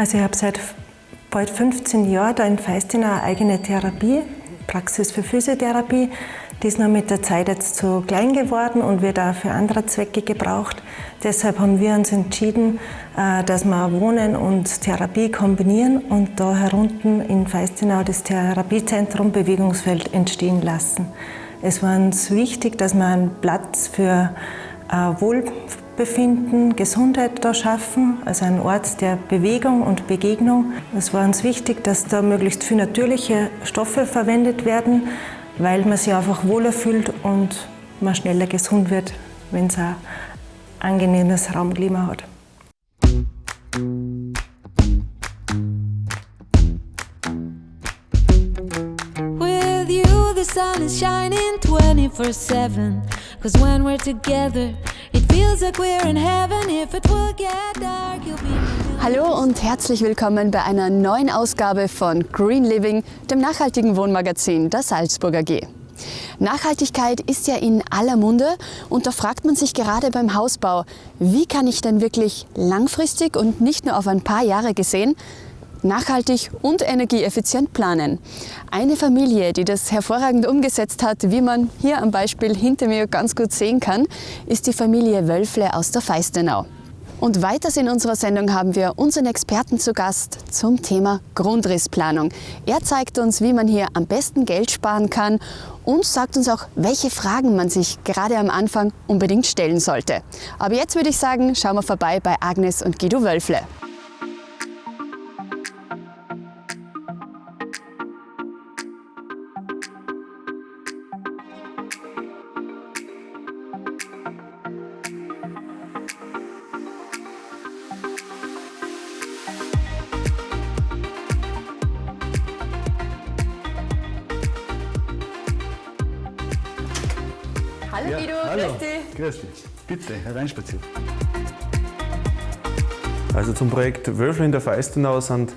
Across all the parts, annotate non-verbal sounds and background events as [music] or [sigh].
Also ich habe seit bald 15 Jahren da in Feistin eine eigene Therapie, Praxis für Physiotherapie. Die ist noch mit der Zeit jetzt zu klein geworden und wird auch für andere Zwecke gebraucht. Deshalb haben wir uns entschieden, äh, dass wir Wohnen und Therapie kombinieren und da herunten in Feistinau das Therapiezentrum Bewegungsfeld entstehen lassen. Es war uns wichtig, dass wir einen Platz für äh, Wohlbefinden, Gesundheit da schaffen, also einen Ort der Bewegung und Begegnung. Es war uns wichtig, dass da möglichst viele natürliche Stoffe verwendet werden, weil man sich einfach wohler fühlt und man schneller gesund wird, wenn es ein angenehmes Raumklima hat. With you the sun is shining 24-7 Cause when we're together Hallo und herzlich willkommen bei einer neuen Ausgabe von Green Living, dem nachhaltigen Wohnmagazin der Salzburger AG. Nachhaltigkeit ist ja in aller Munde und da fragt man sich gerade beim Hausbau, wie kann ich denn wirklich langfristig und nicht nur auf ein paar Jahre gesehen nachhaltig und energieeffizient planen. Eine Familie, die das hervorragend umgesetzt hat, wie man hier am Beispiel hinter mir ganz gut sehen kann, ist die Familie Wölfle aus der Feistenau. Und weiters in unserer Sendung haben wir unseren Experten zu Gast zum Thema Grundrissplanung. Er zeigt uns, wie man hier am besten Geld sparen kann und sagt uns auch, welche Fragen man sich gerade am Anfang unbedingt stellen sollte. Aber jetzt würde ich sagen, schauen wir vorbei bei Agnes und Guido Wölfle. Hallo grüß dich. grüß dich. Bitte, hereinspazieren. Also zum Projekt Wölfle in der Feistenau sind,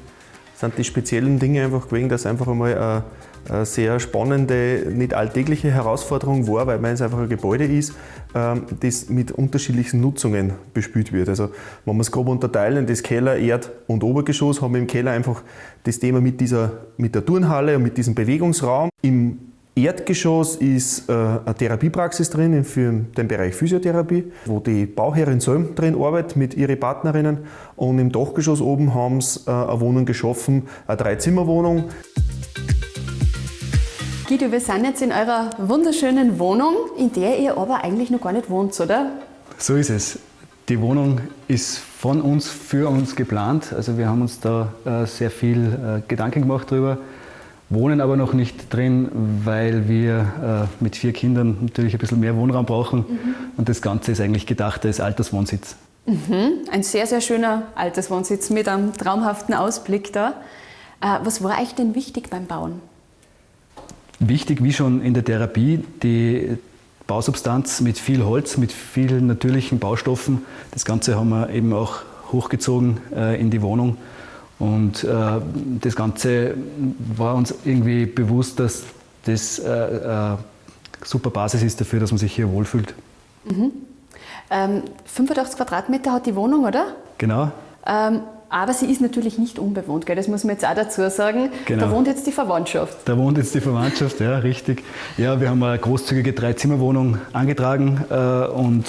sind die speziellen Dinge einfach gewesen, dass einfach einmal eine, eine sehr spannende, nicht alltägliche Herausforderung war, weil es einfach ein Gebäude ist, ähm, das mit unterschiedlichen Nutzungen bespielt wird. Also wenn wir es grob unterteilen, das Keller, Erd- und Obergeschoss, haben wir im Keller einfach das Thema mit, dieser, mit der Turnhalle und mit diesem Bewegungsraum. Im Erdgeschoss ist äh, eine Therapiepraxis drin für den Bereich Physiotherapie, wo die Bauherrin Söm drin arbeitet mit ihren Partnerinnen. Und im Dachgeschoss oben haben sie äh, eine Wohnung geschaffen, eine Dreizimmerwohnung. Guido, wir sind jetzt in eurer wunderschönen Wohnung, in der ihr aber eigentlich noch gar nicht wohnt, oder? So ist es. Die Wohnung ist von uns, für uns geplant. Also wir haben uns da äh, sehr viel äh, Gedanken gemacht drüber, wohnen aber noch nicht drin, weil wir äh, mit vier Kindern natürlich ein bisschen mehr Wohnraum brauchen. Und das Ganze ist eigentlich gedacht als Alterswohnsitz. Ein sehr, sehr schöner Alterswohnsitz mit einem traumhaften Ausblick da. Äh, was war euch denn wichtig beim Bauen? Wichtig, wie schon in der Therapie, die Bausubstanz mit viel Holz, mit vielen natürlichen Baustoffen. Das Ganze haben wir eben auch hochgezogen äh, in die Wohnung. Und äh, das Ganze war uns irgendwie bewusst, dass das äh, äh, super Basis ist dafür, dass man sich hier wohlfühlt. Ähm, 85 Quadratmeter hat die Wohnung, oder? Genau. Ähm, aber sie ist natürlich nicht unbewohnt, gell? das muss man jetzt auch dazu sagen. Genau. Da wohnt jetzt die Verwandtschaft. Da wohnt jetzt die Verwandtschaft, ja, richtig. Ja, wir haben eine großzügige Dreizimmerwohnung angetragen äh, und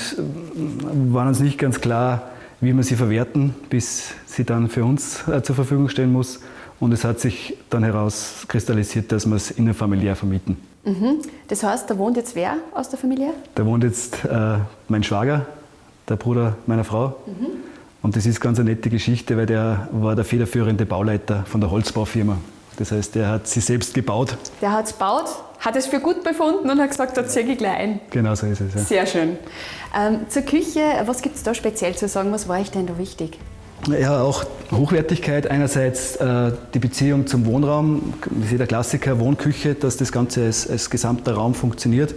waren uns nicht ganz klar, wie wir sie verwerten, bis sie dann für uns äh, zur Verfügung stehen muss. Und es hat sich dann herauskristallisiert, dass wir es innerfamiliär vermieten. Mhm. Das heißt, da wohnt jetzt wer aus der Familie? Da wohnt jetzt äh, mein Schwager, der Bruder meiner Frau. Und das ist ganz eine nette Geschichte, weil der war der federführende Bauleiter von der Holzbaufirma. Das heißt, der hat sie selbst gebaut. Der hat es gebaut, hat es für gut befunden und hat gesagt, da ziehe ich gleich ein. Genau so ist es. Ja. Sehr schön. Ähm, zur Küche, was gibt es da speziell zu sagen? Was war euch denn da wichtig? Ja, auch Hochwertigkeit. Einerseits äh, die Beziehung zum Wohnraum, das ist der Klassiker, Wohnküche, dass das Ganze als, als gesamter Raum funktioniert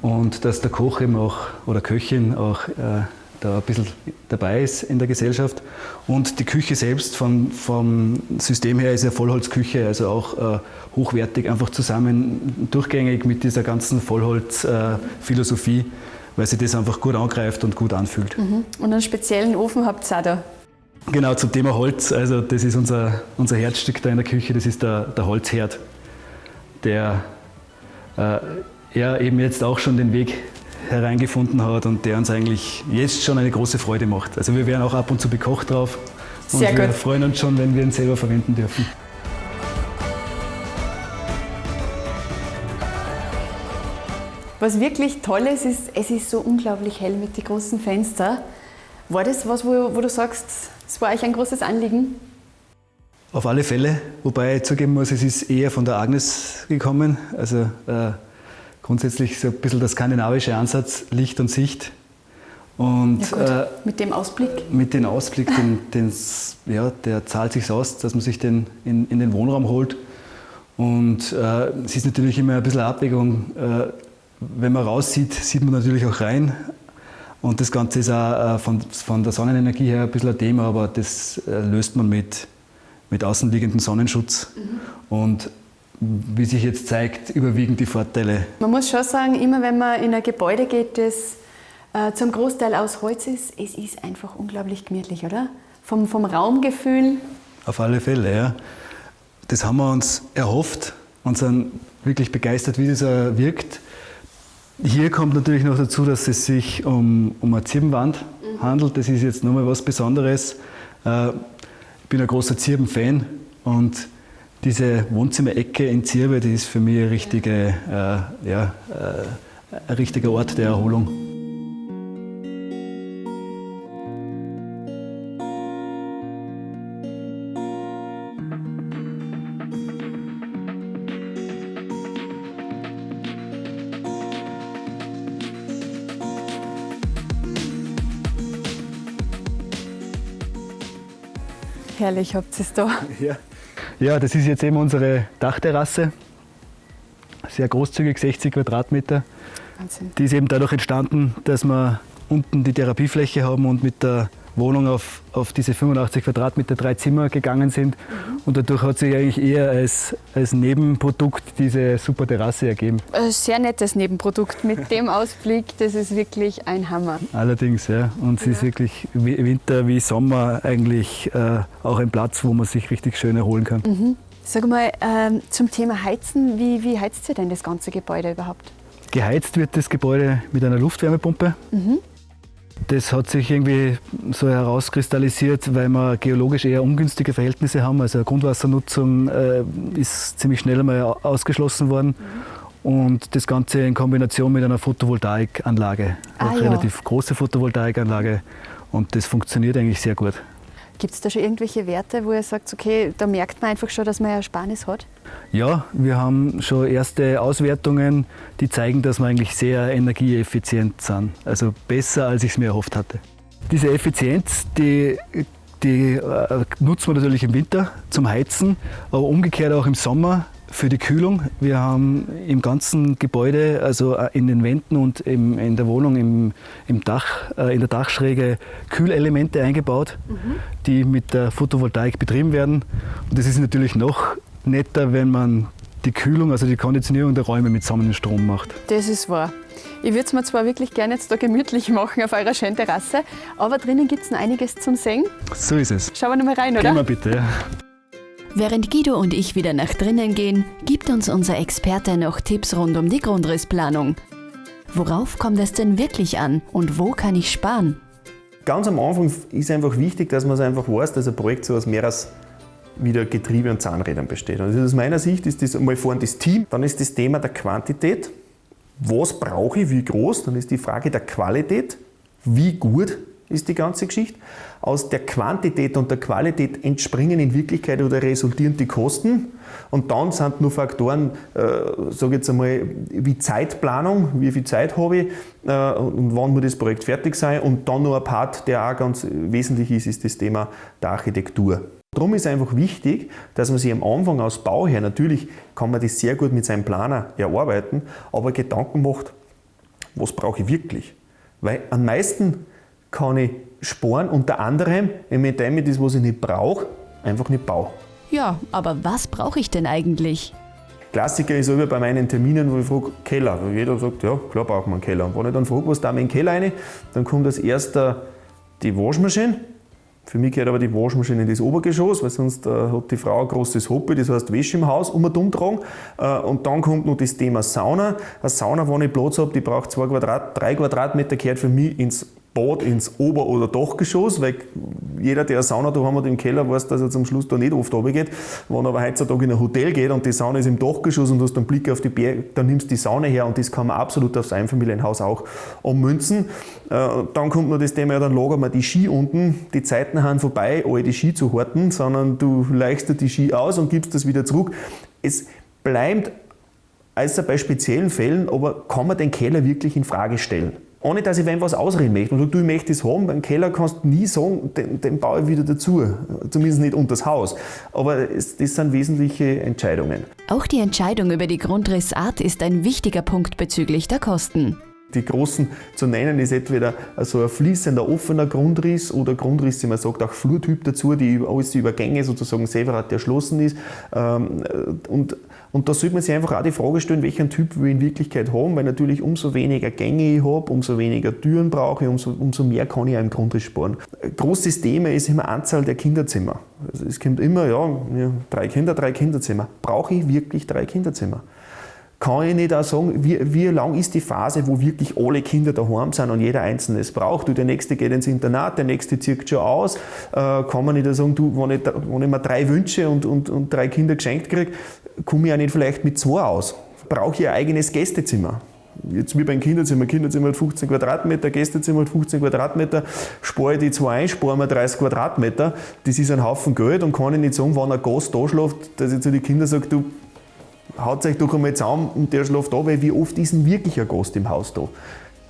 und dass der Koch eben auch oder Köchin auch äh, da ein bisschen dabei ist in der Gesellschaft. Und die Küche selbst vom, vom System her ist ja Vollholzküche, also auch äh, hochwertig, einfach zusammen durchgängig mit dieser ganzen Vollholzphilosophie, weil sich das einfach gut angreift und gut anfühlt. Und einen speziellen Ofen habt ihr auch da. Genau, zum Thema Holz. Also das ist unser, unser Herzstück da in der Küche, das ist der, der Holzherd, der äh, ja, eben jetzt auch schon den Weg hereingefunden hat und der uns eigentlich jetzt schon eine große Freude macht. Also wir werden auch ab und zu bekocht drauf und Sehr wir gut. freuen uns schon, wenn wir ihn selber verwenden dürfen. Was wirklich toll ist, ist, es ist so unglaublich hell mit den großen Fenstern. War das was, wo, wo du sagst, es war euch ein großes Anliegen? Auf alle Fälle, wobei ich zugeben muss, es ist eher von der Agnes gekommen. Also äh, grundsätzlich so ein bisschen der skandinavische Ansatz, Licht und Sicht. Und Ja äh, mit dem Ausblick. mit dem Ausblick, den, den's- ja, der zahlt sich aus, dass man sich den in, in den Wohnraum holt. Und äh, es ist natürlich immer ein bisschen eine Abwägung. Äh, wenn man raussieht, sieht man natürlich auch rein. Und das Ganze ist auch äh, von, von der Sonnenenergie her ein bisschen ein Thema, aber das äh, löst man mit, mit außenliegendem Sonnenschutz. Und wie sich jetzt zeigt, überwiegen die Vorteile. Man muss schon sagen, immer wenn man in ein Gebäude geht, das äh, zum Großteil aus Holz ist, es ist einfach unglaublich gemütlich, oder? Vom, vom Raumgefühl. Auf alle Fälle, ja. Das haben wir uns erhofft und sind wirklich begeistert, wie das wirkt. Hier kommt natürlich noch dazu, dass es sich um, um eine Zirbenwand handelt. Das ist jetzt nochmal was Besonderes. Äh, ich bin ein großer Zirben-Fan und diese Wohnzimmerecke in Zirbe, die ist für mich eine richtige, äh, ja, äh, ein richtiger Ort der Erholung. Herrlich habt ihr es da. Ja. Ja, das ist jetzt eben unsere Dachterrasse. Sehr großzügig, 60 Quadratmeter. Wahnsinn. Die ist eben dadurch entstanden, dass wir unten die Therapiefläche haben und mit der Wohnung auf, auf diese 85 Quadratmeter drei Zimmer gegangen sind. Und dadurch hat sich eigentlich eher als, als Nebenprodukt diese super Terrasse ergeben. Ein sehr nettes Nebenprodukt mit dem [laughs] Ausblick, das ist wirklich ein Hammer. Allerdings, ja. Und es ist wirklich wie Winter wie Sommer eigentlich äh, auch ein Platz, wo man sich richtig schön erholen kann. Sag mal, ähm, zum Thema Heizen, wie, wie heizt ihr denn das ganze Gebäude überhaupt? Geheizt wird das Gebäude mit einer Luftwärmepumpe. Das hat sich irgendwie so herauskristallisiert, weil wir geologisch eher ungünstige Verhältnisse haben. Also Grundwassernutzung äh, ist ziemlich schnell einmal au- ausgeschlossen worden. Und das Ganze in Kombination mit einer Photovoltaikanlage, Ah, eine ja. relativ große Photovoltaikanlage. Und das funktioniert eigentlich sehr gut. Gibt es da schon irgendwelche Werte, wo ihr sagt, okay, da merkt man einfach schon, dass man Ersparnis hat? Ja, wir haben schon erste Auswertungen, die zeigen, dass wir eigentlich sehr energieeffizient sind. Also besser, als ich es mir erhofft hatte. Diese Effizienz, die, die äh, nutzt man natürlich im Winter zum Heizen, aber umgekehrt auch im Sommer für die Kühlung. Wir haben im ganzen Gebäude, also äh, in den Wänden und im, in der Wohnung, im, im Dach, äh, in der Dachschräge Kühlelemente eingebaut, die mit der Photovoltaik betrieben werden. Und das ist natürlich noch netter, wenn man die Kühlung, also die Konditionierung der Räume mit Sonnenstrom macht. Das ist wahr. Ich würde es mir zwar wirklich gerne jetzt da gemütlich [laughs] machen auf eurer schönen Terrasse, aber drinnen gibt es noch einiges zum Sehen. So ist es. Schauen wir noch mal rein, Gehen wir oder? bitte. Ja. Während Guido und ich wieder nach drinnen gehen, gibt uns unser Experte noch Tipps rund um die Grundrissplanung. Worauf kommt es denn wirklich an und wo kann ich sparen? Ganz am Anfang ist einfach wichtig, dass man es einfach weiß, dass ein Projekt so aus mehreres wieder Getriebe und Zahnrädern besteht. Und aus meiner Sicht ist das einmal vorne das Team, dann ist das Thema der Quantität. Was brauche ich, wie groß? Dann ist die Frage der Qualität. Wie gut ist die ganze Geschichte? Aus der Quantität und der Qualität entspringen in Wirklichkeit oder resultieren die Kosten. Und dann sind nur Faktoren, äh, sage jetzt einmal, wie Zeitplanung, wie viel Zeit habe ich äh, und wann muss das Projekt fertig sein. Und dann noch ein Part, der auch ganz wesentlich ist, ist das Thema der Architektur. Darum ist einfach wichtig, dass man sich am Anfang aus Bau her, natürlich kann man das sehr gut mit seinem Planer erarbeiten, aber Gedanken macht, was brauche ich wirklich? Weil am meisten kann ich sparen, unter anderem, indem ich das, was ich nicht brauche, einfach nicht baue. Ja, aber was brauche ich denn eigentlich? Klassiker ist immer bei meinen Terminen, wo ich frage, Keller. Weil jeder sagt, ja, klar braucht man einen Keller. Und wenn ich dann frage, was da in den Keller rein, dann kommt als erster die Waschmaschine, Für mich gehört aber die Waschmaschine in das Obergeschoss, weil sonst äh, hat die Frau ein großes Hobby, das heißt Wäsche im Haus um und umtragen. Äh, und dann kommt noch das Thema Sauna. Eine Sauna, wo ich Platz habe, die braucht zwei Quadrat, drei Quadratmeter, gehört für mich ins Bad ins Ober- oder Dachgeschoss, weil jeder, der eine Sauna da hat im Keller, weiß, dass er zum Schluss da nicht oft runtergeht. Wenn aber heutzutage in ein Hotel geht und die Sauna ist im Dachgeschoss und du hast einen Blick auf die Berge, dann nimmst du die Sauna her und das kann man absolut aufs Einfamilienhaus auch ummünzen. Äh, dann kommt noch das Thema, ja, dann lagern wir die Ski unten. Die Zeiten haben vorbei, alle die Ski zu horten, sondern du leichst die Ski aus und gibst das wieder zurück. Es bleibt, außer bei speziellen Fällen, aber kann man den Keller wirklich in Frage stellen? Ohne dass ich wem was ausreden möchte. Und du, möchtest es haben, beim Keller kannst du nie sagen, den, den baue ich wieder dazu. Zumindest nicht unter das Haus. Aber es, das sind wesentliche Entscheidungen. Auch die Entscheidung über die Grundrissart ist ein wichtiger Punkt bezüglich der Kosten. Die großen zu nennen ist entweder so ein fließender, offener Grundriss oder Grundriss, wie man sagt, auch Flurtyp dazu, die alles die Übergänge sozusagen separat erschlossen ist. Ähm, und, und da sollte man sich einfach auch die Frage stellen, welchen Typ wir in Wirklichkeit haben, weil natürlich umso weniger Gänge ich habe, umso weniger Türen brauche ich, umso, umso mehr kann ich auch im Grundriss sparen. Großes Thema ist immer Anzahl der Kinderzimmer. Also es kommt immer, ja, drei Kinder, drei Kinderzimmer. Brauche ich wirklich drei Kinderzimmer? Kann ich nicht auch sagen, wie, wie lang ist die Phase, wo wirklich alle Kinder daheim sind und jeder Einzelne es braucht. Du, der Nächste geht ins Internat, der Nächste zieht schon aus. Äh, kann man nicht auch sagen, du, wenn ich, wenn ich mir drei Wünsche und, und, und drei Kinder geschenkt kriege, komme ich auch nicht vielleicht mit zwei aus. Brauche ich ein eigenes Gästezimmer. Jetzt wie beim Kinderzimmer. Kinderzimmer hat 15 Quadratmeter, Gästezimmer hat 15 Quadratmeter, spare ich die zwei ein, spare mir 30 Quadratmeter. Das ist ein Haufen Geld und kann ich nicht sagen, wenn ein Gast da schläft, dass ich zu den Kindern sage, du, haut euch doch einmal zusammen und der schläft da, weil wie oft ist denn wirklich ein Gast im Haus da?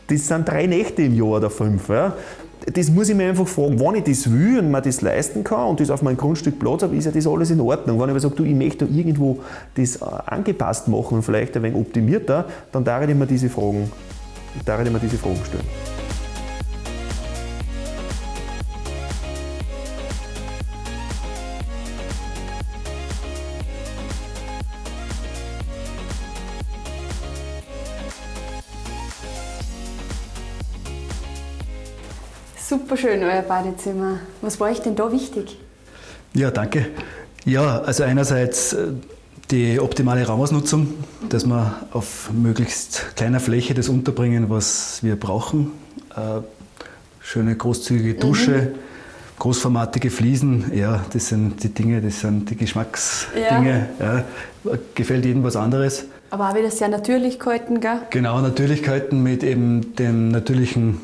Das sind drei Nächte im Jahr oder fünf. Ja? Das muss ich mir einfach fragen, wenn ich das will und mir das leisten kann und das auf meinem Grundstück Platz habe, ist ja das alles in Ordnung. Wenn ich aber sage, du, ich möchte da irgendwo das äh, angepasst machen und vielleicht ein wenig optimierter, dann darf ich mir diese Fragen, darf ich mir diese Fragen stellen. Super schön, euer Badezimmer. Was war euch denn da wichtig? Ja, danke. Ja, also einerseits äh, die optimale Raumausnutzung, dass wir auf möglichst kleiner Fläche das unterbringen, was wir brauchen. Äh, schöne großzügige mhm. Dusche, mhm. großformatige Fliesen, ja, das sind die Dinge, das sind die Geschmacksdinge. Ja. Ja, gefällt jedem was anderes. Aber auch wieder sehr natürlich gehalten, gell? Genau, Natürlichkeiten mit eben dem natürlichen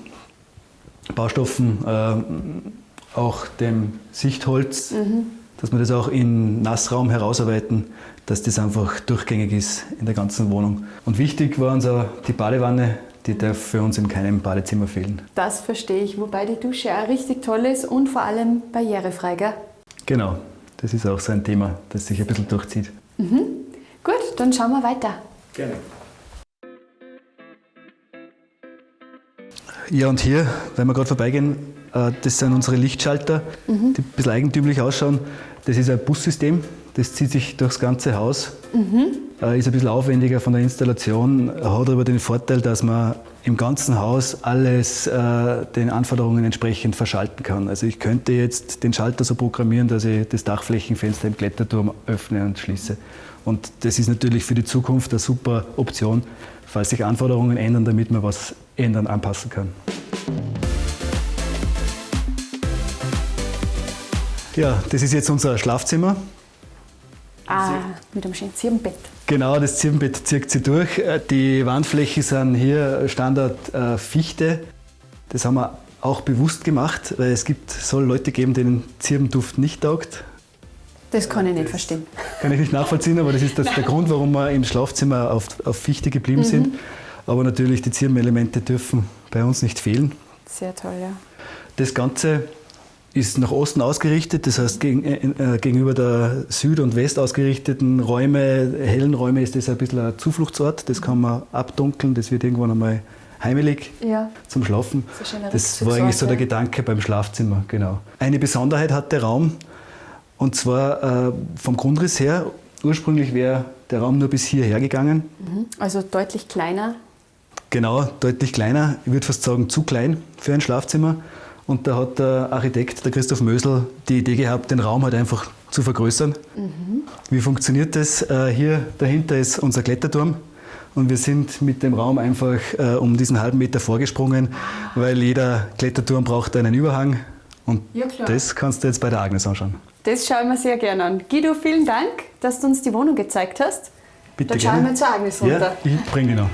Baustoffen, äh, auch dem Sichtholz, mhm. dass wir das auch in Nassraum herausarbeiten, dass das einfach durchgängig ist in der ganzen Wohnung. Und wichtig war uns auch die Badewanne, die darf für uns in keinem Badezimmer fehlen. Das verstehe ich, wobei die Dusche auch richtig toll ist und vor allem barrierefrei, gell? Genau, das ist auch so ein Thema, das sich ein bisschen durchzieht. Mhm. Gut, dann schauen wir weiter. Gerne. Ja, und hier, wenn wir gerade vorbeigehen, äh, das sind unsere Lichtschalter, mhm. die ein bisschen eigentümlich ausschauen. Das ist ein Bussystem, das zieht sich durchs ganze Haus. Mhm. Ist ein bisschen aufwendiger von der Installation, hat aber den Vorteil, dass man im ganzen Haus alles äh, den Anforderungen entsprechend verschalten kann. Also ich könnte jetzt den Schalter so programmieren, dass ich das Dachflächenfenster im Kletterturm öffne und schließe. Und das ist natürlich für die Zukunft eine super Option, falls sich Anforderungen ändern, damit man was ändern, anpassen kann. Ja, das ist jetzt unser Schlafzimmer. Ah, mit einem schönen Zirbenbett. Genau, das Zirbenbett zirkt sie durch. Die Wandflächen sind hier Standard äh, Fichte. Das haben wir auch bewusst gemacht, weil es gibt, soll Leute geben, denen Zirbenduft nicht taugt. Das kann ich nicht verstehen. Kann ich nicht nachvollziehen, aber das ist das, der Grund, warum wir im Schlafzimmer auf, auf Fichte geblieben mhm. sind. Aber natürlich, die Zirbenelemente dürfen bei uns nicht fehlen. Sehr toll, ja. Das Ganze ist nach Osten ausgerichtet, das heißt gegen, äh, gegenüber der Süd- und West ausgerichteten Räume, hellen Räume ist das ein bisschen ein Zufluchtsort, das kann man abdunkeln, das wird irgendwann einmal heimelig ja. zum Schlafen. Das, das war eigentlich so der Gedanke beim Schlafzimmer, genau. Eine Besonderheit hat der Raum, und zwar äh, vom Grundriss her, ursprünglich wäre der Raum nur bis hierher gegangen. Mhm. Also deutlich kleiner Genau, deutlich kleiner. Ich würde fast sagen, zu klein für ein Schlafzimmer. Und da hat der Architekt, der Christoph Mösel, die Idee gehabt, den Raum halt einfach zu vergrößern. Mhm. Wie funktioniert das? Äh, hier dahinter ist unser Kletterturm. Und wir sind mit dem Raum einfach äh, um diesen halben Meter vorgesprungen, weil jeder Kletterturm braucht einen Überhang. Und ja, das kannst du jetzt bei der Agnes anschauen. Das schauen wir sehr gerne an. Guido, vielen Dank, dass du uns die Wohnung gezeigt hast. Bitte Dann gerne. schauen wir zur Agnes runter. Ja, ich bringe die noch.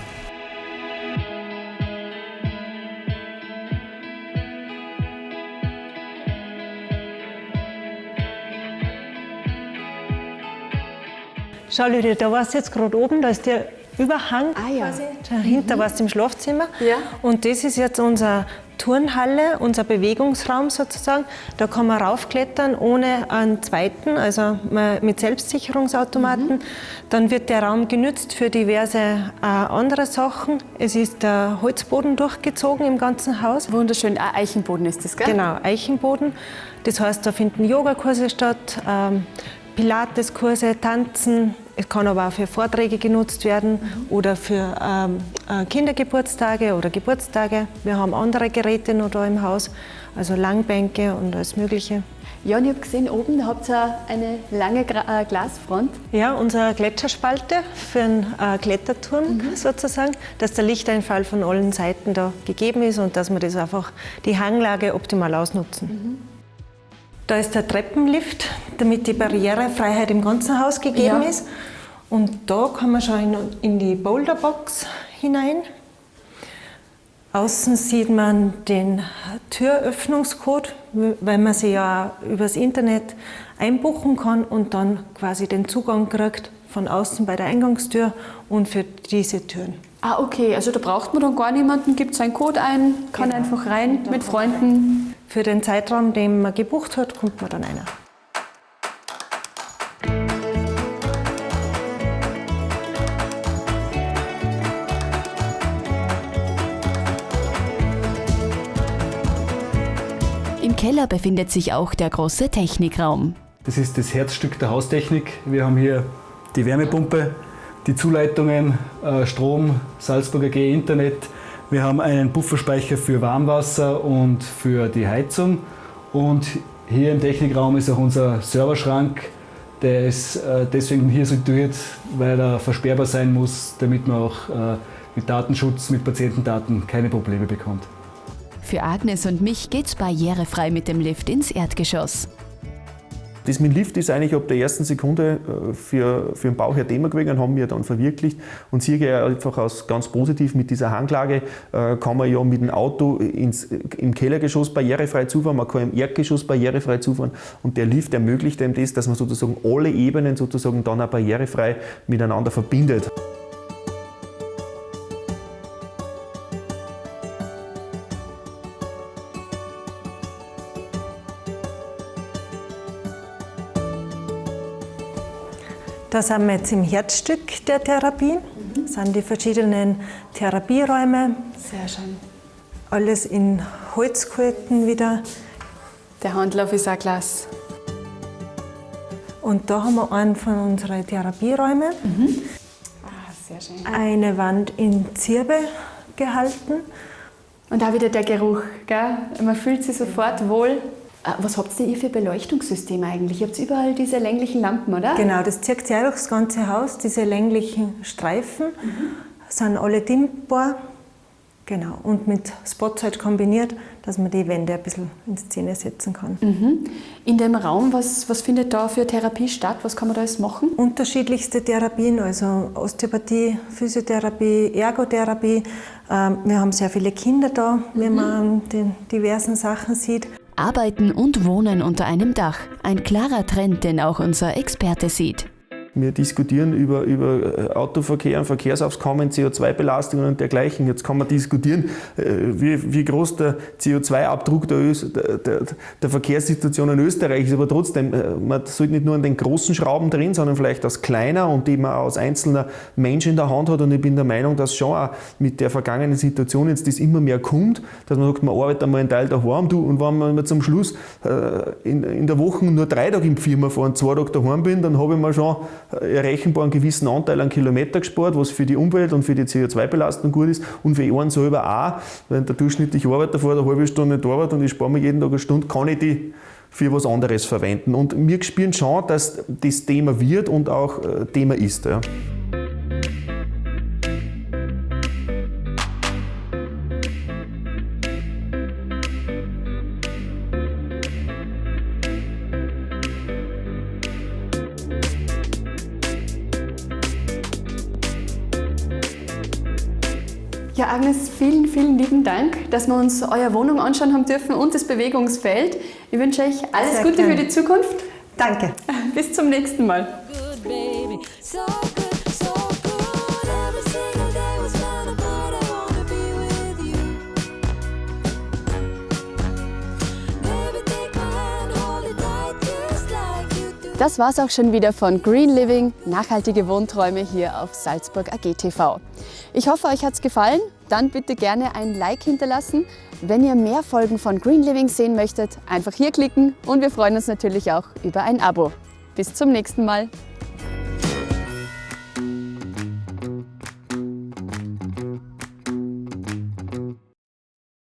Schau, Lydia, da warst du jetzt gerade oben, da ist der Überhang ah, ja. quasi. Dahinter mhm. warst du im Schlafzimmer. Ja. Und das ist jetzt unser Turnhalle, unser Bewegungsraum sozusagen. Da kann man raufklettern ohne einen zweiten, also mit Selbstsicherungsautomaten. Mhm. Dann wird der Raum genützt für diverse äh, andere Sachen. Es ist der Holzboden durchgezogen im ganzen Haus. Wunderschön, ah, Eichenboden ist das, gell? Genau, Eichenboden. Das heißt, da finden Yogakurse statt, ähm, Pilateskurse, Tanzen. Es kann aber auch für Vorträge genutzt werden oder für ähm, äh, Kindergeburtstage oder Geburtstage. Wir haben andere Geräte noch da im Haus, also Langbänke und alles Mögliche. Ja, und ich habe gesehen, oben da habt ihr eine lange Gra äh, Glasfront. Ja, unsere Gletscherspalte für einen äh, Kletterturm mhm. sozusagen, dass der Lichteinfall von allen Seiten da gegeben ist und dass wir das einfach die Hanglage optimal ausnutzen. Mhm. Da ist der Treppenlift, damit die Barrierefreiheit im ganzen Haus gegeben ja. ist. Und da kann man schon in, die Boulderbox hinein. Außen sieht man den Türöffnungscode, weil man sie ja übers Internet einbuchen kann und dann quasi den Zugang kriegt von außen bei der Eingangstür und für diese Türen. Ah, okay, also da braucht man dann gar niemanden, gibt seinen Code ein, kann genau. einfach rein mit Freunden. Für den Zeitraum, den man gebucht hat, kommt man dann einer. Im Keller befindet sich auch der große Technikraum. Das ist das Herzstück der Haustechnik. Wir haben hier die Wärmepumpe, die Zuleitungen, äh, Strom, Salzburger G Internet, wir haben einen Pufferspeicher für Warmwasser und für die Heizung. Und hier im Technikraum ist auch unser Serverschrank. Der ist äh, deswegen hier situiert, weil er versperrbar sein muss, damit man auch äh, mit Datenschutz, mit Patientendaten keine Probleme bekommt. Für Agnes und mich geht's barrierefrei mit dem Lift ins Erdgeschoss. Das mit Lift ist eigentlich ab der ersten Sekunde äh, für, für den Bauch ein Thema gewesen, haben wir dann verwirklicht. Und hier gehe einfach aus ganz positiv mit dieser Hanglage, äh, kann man ja mit dem Auto ins, im Kellergeschoss barrierefrei zufahren, man kann im Erdgeschoss barrierefrei zufahren und der Lift ermöglicht einem das, dass man sozusagen alle Ebenen sozusagen dann auch barrierefrei miteinander verbindet. Da sind wir jetzt im Herzstück der Therapie. Mhm. Das sind die verschiedenen Therapieräume. Sehr schön. Alles in Holzkulten wieder. Der Handlauf ist auch Glas. Und da haben wir einen von unseren Therapieräumen. Mhm. Ah, sehr schön. Eine Wand in Zirbe gehalten. Und auch wieder der Geruch. Gell? Man fühlt sich sofort wohl. Äh, was habt ihr für Beleuchtungssysteme eigentlich? Ihr habt überall diese länglichen Lampen, oder? Genau, das zieht sich auch das ganze Haus. Diese länglichen Streifen mhm. sind alle dimmbar. Genau, und mit Spots halt kombiniert, dass man die Wände ein bisschen in Szene setzen kann. Mhm. In dem Raum, was, was findet da für Therapie statt? Was kann man da alles machen? Unterschiedlichste Therapien, also Osteopathie, Physiotherapie, Ergotherapie. Ähm, wir haben sehr viele Kinder da, mhm. wenn man den diversen Sachen sieht. Arbeiten und Wohnen unter einem Dach. Ein klarer Trend, den auch unser Experte sieht. Wir diskutieren über, über äh, Autoverkehr, Verkehrsaufkommen, CO2-Belastungen und dergleichen. Jetzt kann man diskutieren, äh, wie, wie groß der CO2-Abdruck der, der, der, Verkehrssituation in Österreich ist. Aber trotzdem, äh, man sollte nicht nur an den großen Schrauben drin, sondern vielleicht als kleiner und die man als einzelner Mensch in der Hand hat. Und ich bin der Meinung, dass schon auch mit der vergangenen Situation jetzt das immer mehr kommt, dass man sagt, man arbeitet einmal einen Teil daheim du, und wenn man zum Schluss in, in der Woche nur drei Tage im Firma fahren, zwei Tage daheim bin, dann habe ich mir schon errechenbar einen gewissen Anteil an Kilometer gespart, was für die Umwelt und für die CO2-Belastung gut ist und für einen selber auch. Wenn der durchschnittliche Arbeiter vor eine halbe Stunde nicht arbeitet und ich spare mir jeden Tag eine Stunde, kann ich die für was anderes verwenden. Und wir spüren schon, dass das Thema wird und auch äh, Thema ist. Ja, vielen, vielen lieben Dank, dass wir uns eure Wohnung anschauen haben dürfen und das Bewegungsfeld. Ich wünsche euch alles Sehr Gute gern. für die Zukunft. Danke. Bis zum nächsten Mal. Das war's auch schon wieder von Green Living, nachhaltige Wohnträume hier auf Salzburg AG TV. Ich hoffe, euch hat's gefallen. Dann bitte gerne ein Like hinterlassen. Wenn ihr mehr Folgen von Green Living sehen möchtet, einfach hier klicken und wir freuen uns natürlich auch über ein Abo. Bis zum nächsten Mal.